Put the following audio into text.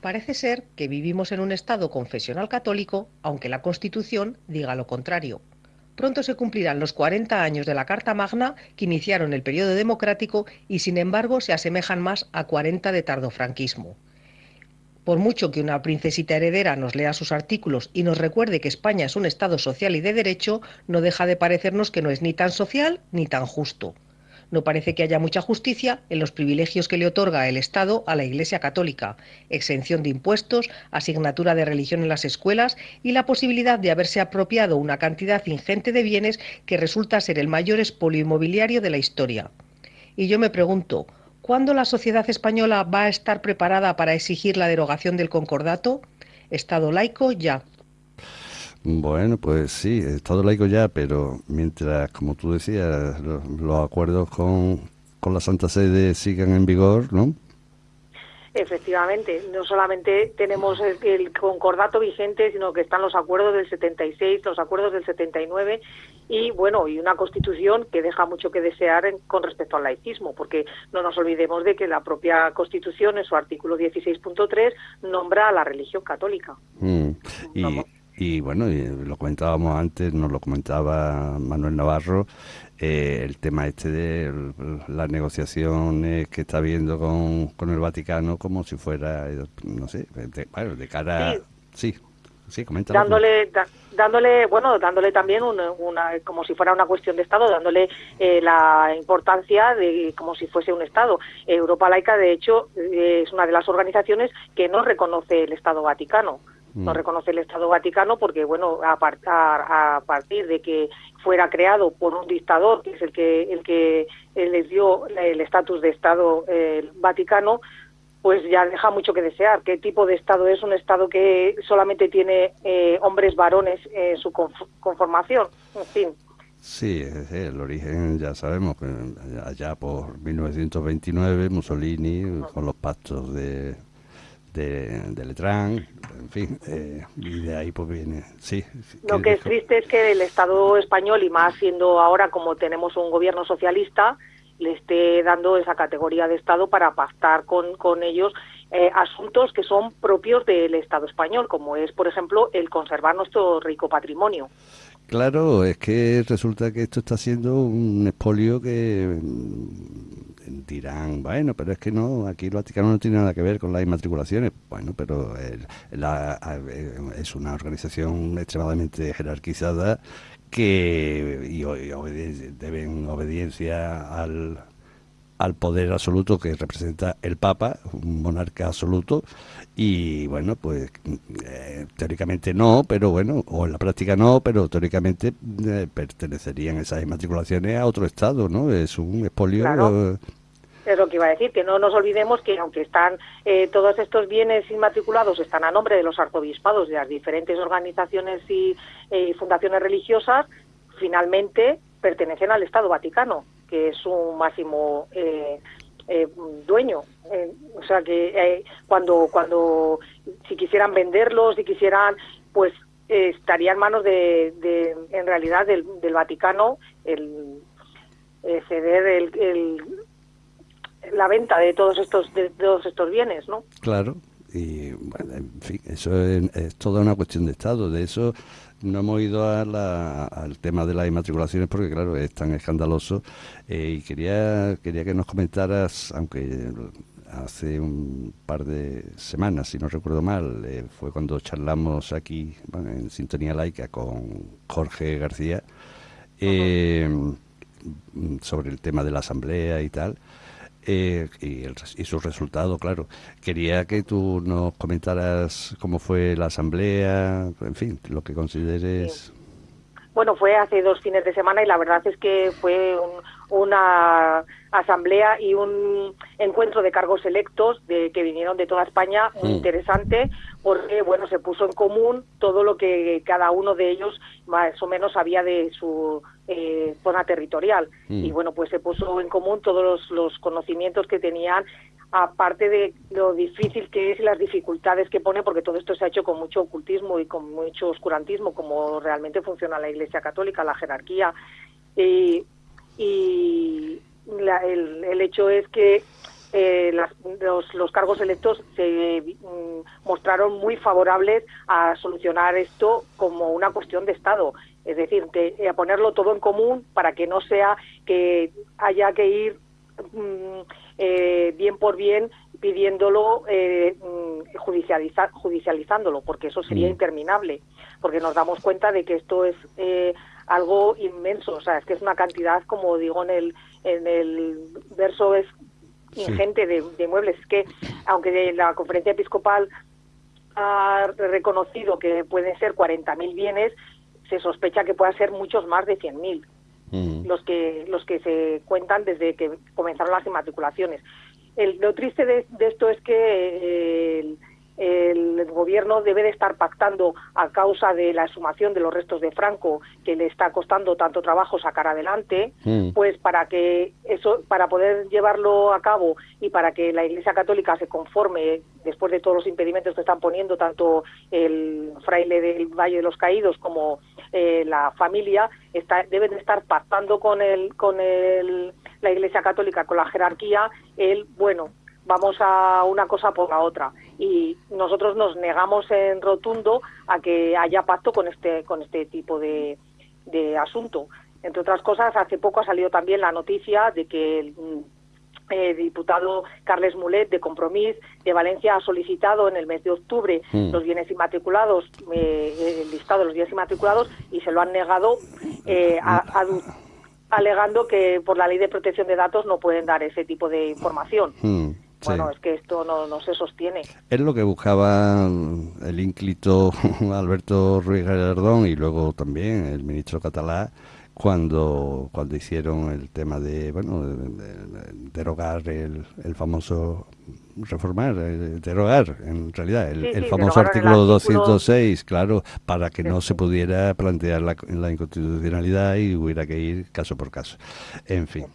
Parece ser que vivimos en un Estado confesional católico, aunque la Constitución diga lo contrario. Pronto se cumplirán los 40 años de la Carta Magna que iniciaron el periodo democrático y sin embargo se asemejan más a 40 de tardofranquismo. Por mucho que una princesita heredera nos lea sus artículos y nos recuerde que España es un Estado social y de derecho, no deja de parecernos que no es ni tan social ni tan justo no parece que haya mucha justicia en los privilegios que le otorga el Estado a la Iglesia Católica, exención de impuestos, asignatura de religión en las escuelas y la posibilidad de haberse apropiado una cantidad ingente de bienes que resulta ser el mayor expolio inmobiliario de la historia. Y yo me pregunto, ¿cuándo la sociedad española va a estar preparada para exigir la derogación del concordato? Estado laico ya. Bueno, pues sí, Estado laico ya, pero mientras, como tú decías, los, acuerdos con, con la Santa Sede sigan en vigor, ¿no? Efectivamente, no solamente tenemos el, concordato vigente, sino que están los acuerdos del 76, los acuerdos del 79 y bueno, y una constitución que deja mucho que desear con respecto al laicismo, porque no nos olvidemos de que la propia constitución en su artículo 16.3 nombra a la religión católica. Mm, y, y bueno, lo comentábamos antes, nos lo comentaba Manuel Navarro, eh, el tema este de las negociaciones que está habiendo con, con el Vaticano como si fuera, no sé, de, bueno, de cara... Sí, sí, coméntalo. Dándole, dándole, bueno, dándole también una, como si fuera una cuestión de Estado, dándole eh, la importancia de como si fuese un Estado. Europa Laica, de hecho, es una de las organizaciones que no reconoce el Estado Vaticano no mm. reconoce el Estado Vaticano porque, bueno, a, a, partir de que fuera creado por un dictador, que es el que, el que les dio el estatus de Estado eh, Vaticano, pues ya deja mucho que desear. ¿Qué tipo de Estado es? Un Estado que solamente tiene eh, hombres varones en su conformación. En fin. Sí, el origen ya sabemos allá por 1929 Mussolini con los pactos de de, Letrán, en fin, eh, y de ahí pues viene, sí. Lo que es triste es que el Estado español, y más siendo ahora como tenemos un gobierno socialista, le esté dando esa categoría de Estado para pactar con, con ellos eh, asuntos que son propios del Estado español, como es, por ejemplo, el conservar nuestro rico patrimonio. Claro, es que resulta que esto está siendo un expolio que dirán, bueno, pero es que no, aquí el Vaticano no tiene nada que ver con las inmatriculaciones. Bueno, pero es una organización extremadamente jerarquizada que y, deben obediencia al, al poder absoluto que representa el Papa, un monarca absoluto, y bueno, pues eh, teóricamente no, pero bueno, o en la práctica no, pero teóricamente eh, pertenecerían esas inmatriculaciones a otro Estado, ¿no? Es un expolio es lo que iba a decir, que no nos olvidemos que aunque están eh, todos estos bienes inmatriculados están a nombre de los arzobispados de las diferentes organizaciones y eh, fundaciones religiosas, finalmente pertenecen al Estado Vaticano, que es su máximo eh, dueño. o sea que cuando, cuando si quisieran venderlos, si quisieran, pues estaría en manos de, en realidad del, Vaticano el ceder el, la venta de todos estos de todos estos bienes, ¿no? Claro. Y bueno, en fin, eso es, toda una cuestión de Estado. De eso no hemos ido al tema de las inmatriculaciones porque, claro, es tan escandaloso. Eh, y quería, quería que nos comentaras, aunque hace un par de semanas, si no recuerdo mal, eh, fue cuando charlamos aquí en Sintonía Laica con Jorge García eh, sobre el tema de la asamblea y tal. Eh, y, el, y su resultado, claro. Quería que tú nos comentaras cómo fue la asamblea, en fin, lo que consideres. Bueno, fue hace dos fines de semana y la verdad es que fue una asamblea y un encuentro de cargos electos de, que vinieron de toda España muy mm. interesante porque bueno se puso en común todo lo que cada uno de ellos más o menos sabía de su eh, zona territorial. Mm. Y bueno, pues se puso en común todos los, conocimientos que tenían, aparte de lo difícil que es y las dificultades que pone, porque todo esto se ha hecho con mucho ocultismo y con mucho oscurantismo, como realmente funciona la Iglesia Católica, la jerarquía. y el, el hecho es que eh, los, cargos electos se mm, mostraron muy favorables a solucionar esto como una cuestión de Estado. Es decir, que, a ponerlo todo en común para que no sea que haya que ir mm, bien por bien pidiéndolo, eh, mm, judicializándolo, porque eso sería interminable, porque nos damos cuenta de que esto es eh, algo inmenso, o sea, es que es una cantidad, como digo en el, en el verso, es ingente de, muebles. Es que, aunque la conferencia episcopal ha reconocido que pueden ser 40.000 bienes, se sospecha que puedan ser muchos más de 100.000. Mm. los que los que se cuentan desde que comenzaron las inmatriculaciones lo triste de, esto es que eh, el, gobierno debe de estar pactando a causa de la exhumación de los restos de Franco, que le está costando tanto trabajo sacar adelante, mm. pues para que eso, para poder llevarlo a cabo y para que la Iglesia Católica se conforme después de todos los impedimentos que están poniendo tanto el fraile del Valle de los Caídos como eh, la familia, está, deben de estar pactando con el, con el la Iglesia Católica con la jerarquía, el, bueno, vamos a una cosa por la otra. Y nosotros nos negamos en rotundo a que haya pacto con este, con este tipo de, de asunto. Entre otras cosas, hace poco ha salido también la noticia de que el eh, diputado Carles Mulet de Compromís de Valencia ha solicitado en el mes de octubre mm. los bienes inmatriculados, eh, el listado de los bienes inmatriculados y se lo han negado eh, a, a alegando que por la ley de protección de datos no pueden dar ese tipo de información. Hmm, bueno, es que esto no, no, se sostiene. Es lo que buscaba el ínclito Alberto Ruiz Gallardón y luego también el ministro catalán cuando cuando hicieron el tema de bueno derogar el, el famoso reformar, eh, derogar en realidad el, famoso artículo, 206, claro, para que no se pudiera plantear la, la inconstitucionalidad y hubiera que ir caso por caso. En fin.